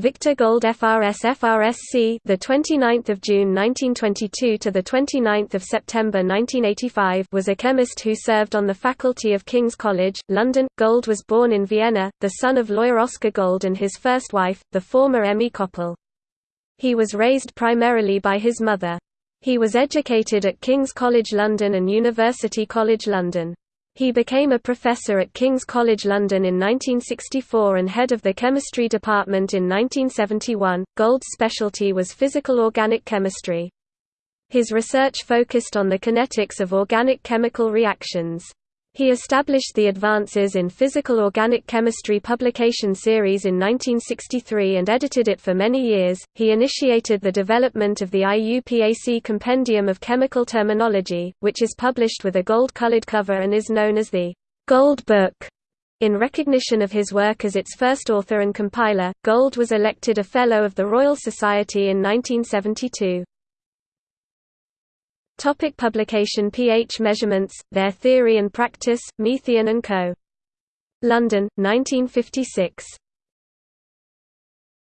Victor Gold FRS FRSC the 29th of June 1922 to the 29th of September 1985 was a chemist who served on the faculty of King's College, London. Gold was born in Vienna, the son of lawyer Oscar Gold and his first wife, the former Emmy Koppel. He was raised primarily by his mother. He was educated at King's College London and University College London. He became a professor at King's College London in 1964 and head of the chemistry department in 1971. Gold's specialty was physical organic chemistry. His research focused on the kinetics of organic chemical reactions. He established the Advances in Physical Organic Chemistry publication series in 1963 and edited it for many years. He initiated the development of the IUPAC Compendium of Chemical Terminology, which is published with a gold colored cover and is known as the Gold Book. In recognition of his work as its first author and compiler, Gold was elected a Fellow of the Royal Society in 1972. Topic publication pH measurements, Their Theory and Practice, Methuen and Co. London, 1956.